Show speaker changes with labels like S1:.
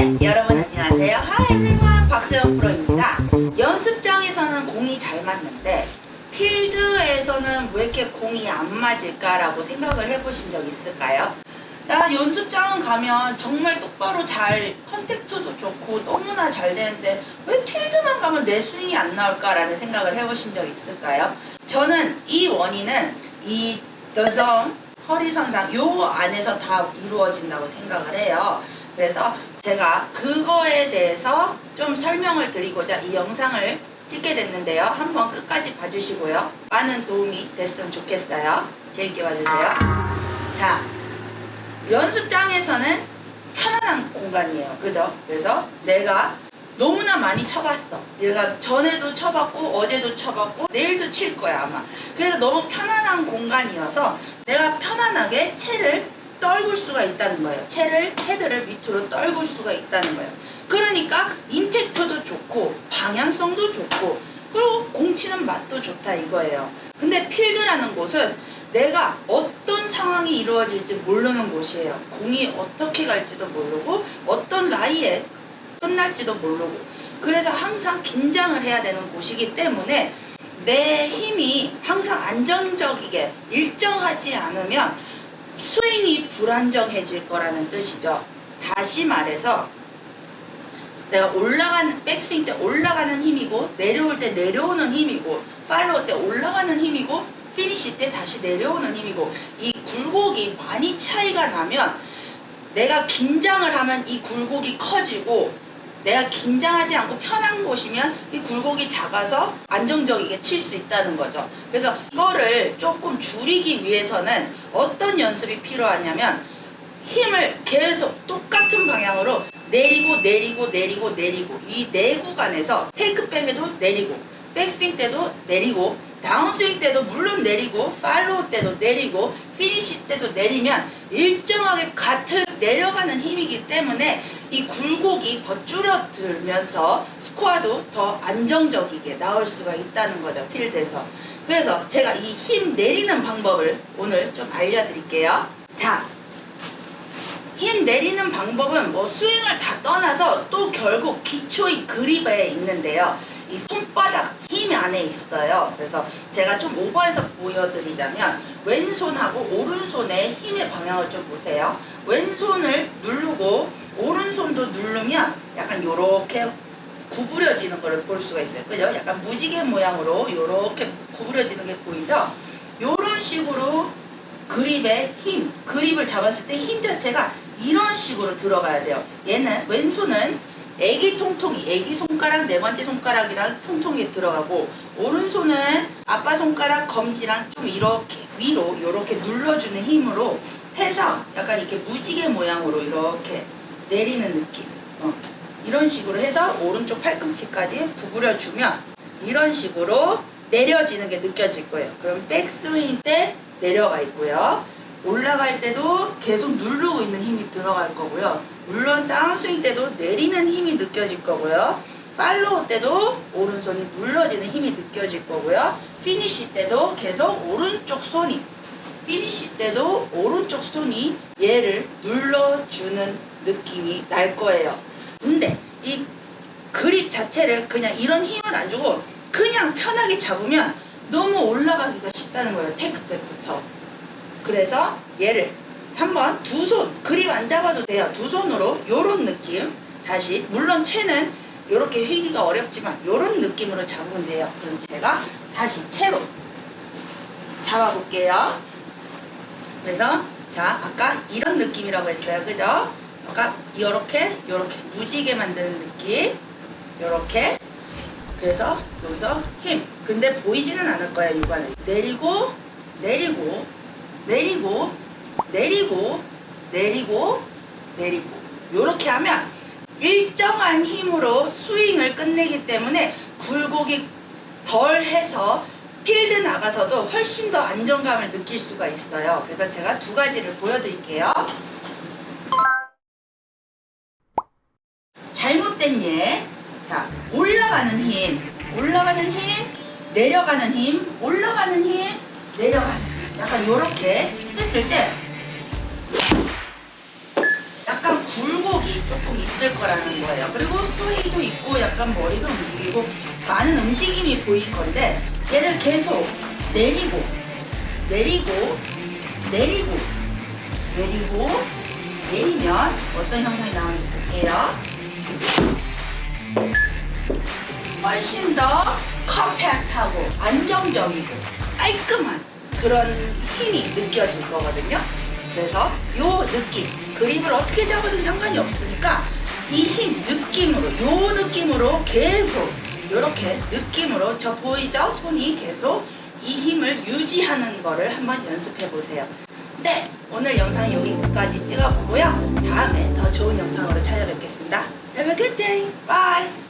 S1: 네, 여러분 안녕하세요. Everyone, 박세영 프로입니다. 연습장에서는 공이 잘 맞는데 필드에서는 왜 이렇게 공이 안 맞을까라고 생각을 해보신 적 있을까요? 나 연습장은 가면 정말 똑바로 잘 컨택트도 좋고 너무나 잘 되는데 왜 필드만 가면 내 스윙이 안 나올까라는 생각을 해보신 적 있을까요? 저는 이 원인은 이 Zone 허리선상 요 안에서 다 이루어진다고 생각을 해요. 그래서 제가 그거에 대해서 좀 설명을 드리고자 이 영상을 찍게 됐는데요. 한번 끝까지 봐주시고요. 많은 도움이 됐으면 좋겠어요. 재밌게 봐주세요. 자, 연습장에서는 편안한 공간이에요. 그죠? 그래서 내가 너무나 많이 쳐봤어. 내가 전에도 쳐봤고 어제도 쳐봤고 내일도 칠 거야 아마. 그래서 너무 편안한 공간이어서 내가 편안하게 채를 떨굴 수가 있다는 거예요. 채를 헤드를 밑으로 떨굴 수가 있다는 거예요. 그러니까 임팩트도 좋고 방향성도 좋고 그리고 공 치는 맛도 좋다 이거예요. 근데 필드라는 곳은 내가 어떤 상황이 이루어질지 모르는 곳이에요. 공이 어떻게 갈지도 모르고 어떤 라이에 끝날지도 모르고 그래서 항상 긴장을 해야 되는 곳이기 때문에 내 힘이 항상 안정적이게 일정하지 않으면 스윙이 불안정해질 거라는 뜻이죠. 다시 말해서 내가 올라가는 백스윙 때 올라가는 힘이고 내려올 때 내려오는 힘이고 팔로우 때 올라가는 힘이고 피니시 때 다시 내려오는 힘이고 이 굴곡이 많이 차이가 나면 내가 긴장을 하면 이 굴곡이 커지고 내가 긴장하지 않고 편한 곳이면 이 굴곡이 작아서 안정적이게 칠 수 있다는 거죠. 그래서 이거를 조금 줄이기 위해서는 어떤 연습이 필요하냐면 힘을 계속 똑같은 방향으로 내리고 내리고 내리고 내리고 이 네 구간에서 테이크백에도 내리고 백스윙 때도 내리고 다운스윙 때도 물론 내리고 팔로우 때도 내리고 피니시 때도 내리면 일정하게 같은 내려가는 힘이기 때문에 이 굴곡이 더 줄어들면서 스코어도 더 안정적이게 나올 수가 있다는 거죠 필드에서 그래서 제가 이 힘 내리는 방법을 오늘 좀 알려드릴게요 자 힘 내리는 방법은 뭐 스윙을 다 떠나서 또 결국 기초의 그립에 있는데요. 이 손바닥 힘 안에 있어요. 그래서 제가 좀 오버해서 보여드리자면 왼손하고 오른손의 힘의 방향을 좀 보세요. 왼손을 누르고 오른손도 누르면 약간 요렇게 구부려지는 것을 볼 수가 있어요. 그죠? 약간 무지개 모양으로 요렇게 구부려지는 게 보이죠? 요런 식으로 그립의 힘, 그립을 잡았을 때 힘 자체가 이런 식으로 들어가야 돼요. 얘는 왼손은 애기 통통이, 애기 손가락, 네 번째 손가락이랑 통통이 들어가고 오른손은 아빠 손가락, 검지랑 좀 이렇게 위로 이렇게 눌러주는 힘으로 해서 약간 이렇게 무지개 모양으로 이렇게 내리는 느낌. 어. 이런 식으로 해서 오른쪽 팔꿈치까지 구부려주면 이런 식으로 내려지는 게 느껴질 거예요. 그럼 백스윙 때 내려가 있고요. 올라갈 때도 계속 누르고 있는 힘이 들어갈 거고요. 물론 다운스윙 때도 내리는 힘이 느껴질 거고요. 팔로우 때도 오른손이 눌러지는 힘이 느껴질 거고요. 피니시 때도 계속 오른쪽 손이 피니시 때도 오른쪽 손이 얘를 눌러주는 느낌이 날 거예요. 근데 이 그립 자체를 그냥 이런 힘을 안 주고 그냥 편하게 잡으면 너무 올라가기가 쉽다는 거예요. 테이크백부터. 그래서 얘를 한번 두 손 그립 안 잡아도 돼요. 두 손으로 요런 느낌 다시 물론 채는 이렇게 휘기가 어렵지만 요런 느낌으로 잡으면 돼요. 그럼 제가 다시 채로 잡아볼게요. 그래서 자 아까 이런 느낌이라고 했어요. 그죠? 아까 이렇게 이렇게 무지개 만드는 느낌. 이렇게. 그래서 여기서 힘. 근데 보이지는 않을 거야 육안을. 내리고 내리고 내리고 내리고 내리고 내리고. 이렇게 하면 일정한 힘으로 스윙을 끝내기 때문에 굴곡이 덜 해서 필드 나가서도 훨씬 더 안정감을 느낄 수가 있어요. 그래서 제가 두 가지를 보여드릴게요 예. 자, 올라가는 힘, 올라가는 힘, 내려가는 힘, 올라가는 힘, 내려가는 힘. 약간 요렇게 했을 때 약간 굴곡이 조금 있을 거라는 거예요. 그리고 스웨이도 있고 약간 머리가 움직이고 많은 움직임이 보일 건데 얘를 계속 내리고 내리고 내리고 내리고 내리면 어떤 형상이 나오는지 볼게요. 훨씬 더 컴팩트하고 안정적이고 깔끔한 그런 힘이 느껴질 거거든요. 그래서 요 느낌, 그립을 어떻게 잡아도 상관이 없으니까 이 힘, 느낌으로, 요 느낌으로 계속 요렇게 느낌으로 저 보이죠? 손이 계속 이 힘을 유지하는 거를 한번 연습해 보세요. 네, 오늘 영상 여기까지 찍어보고요. 다음에 더 좋은 영상으로 찾아뵙겠습니다. Have a good day. Bye.